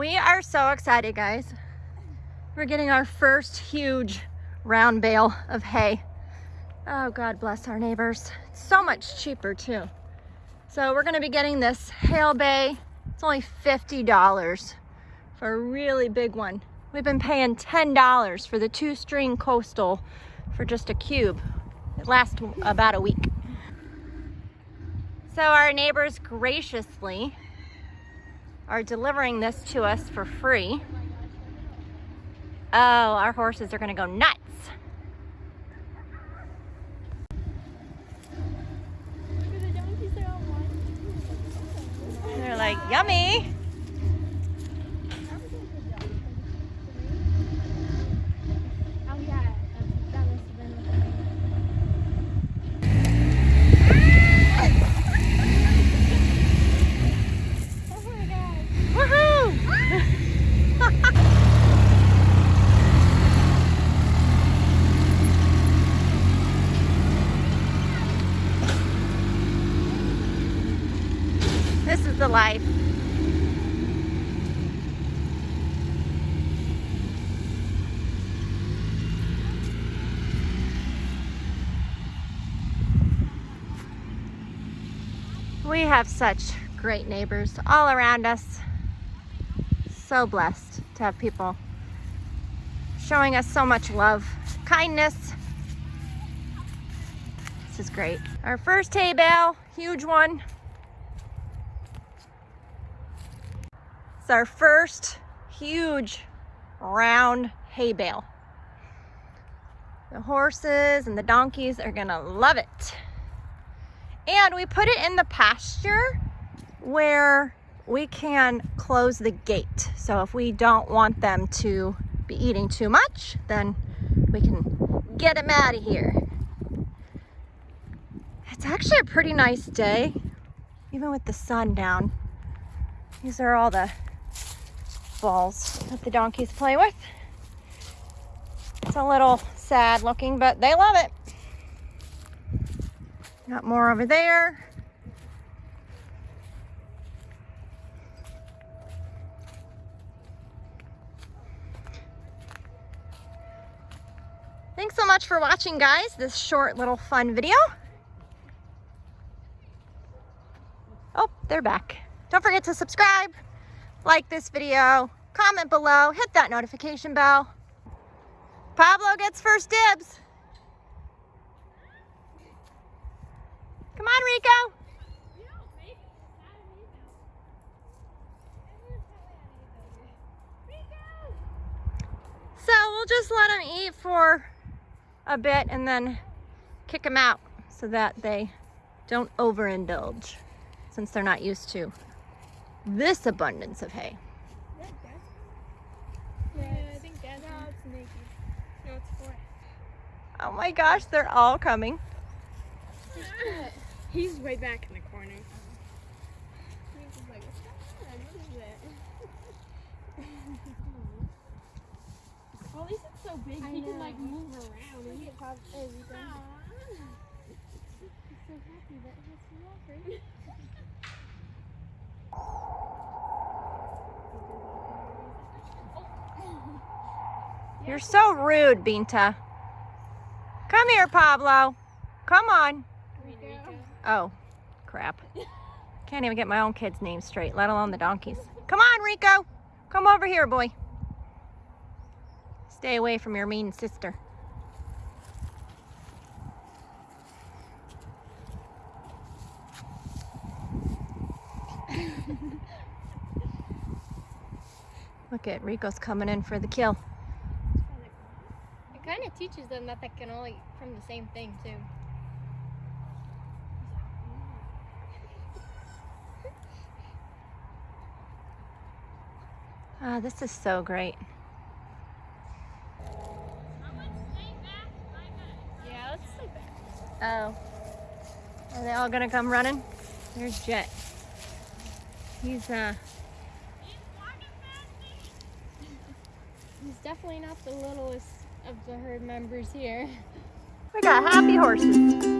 We are so excited, guys. We're getting our first huge round bale of hay. Oh, God bless our neighbors. It's so much cheaper too. So we're gonna be getting this Hale Bay. It's only $50 for a really big one. We've been paying $10 for the two string coastal for just a cube. It lasts about a week. So our neighbors graciously are delivering this to us for free. Oh, our horses are gonna go nuts. They're like, yummy. This is the life. We have such great neighbors all around us. So blessed to have people showing us so much love, kindness. This is great. Our first hay bale, huge one. Our first huge round hay bale. The horses and the donkeys are gonna love it. And we put it in the pasture where we can close the gate. So if we don't want them to be eating too much, then we can get them out of here. It's actually a pretty nice day, even with the sun down. These are all the balls that the donkeys play with. It's a little sad looking, but they love it. Got more over there. Thanks so much for watching, guys, this short little fun video. Oh, they're back. Don't forget to subscribe, like this video, comment below, hit that notification bell. Pablo gets first dibs. Come on, Rico. So we'll just let them eat for a bit and then kick them out so that they don't overindulge since they're not used to this abundance of hay. Oh my gosh, they're all coming. He's way back in the corner. Well, at least it's so big, he can like move around. And he can pop everything. He's so happy that he's walking. You're so rude, Binta. Come here, Pablo. Come on. Oh, crap. Can't even get my own kid's name straight, let alone the donkeys. Come on, Rico. Come over here, boy. Stay away from your mean sister. Look at Rico's coming in for the kill. It kind of teaches them that they can all eat from the same thing too. Ah, this is so great. Yeah, let's stay back. Oh. Are they all gonna come running? There's Jet. He's uh He's definitely not the littlest of the herd members here. we got happy horses.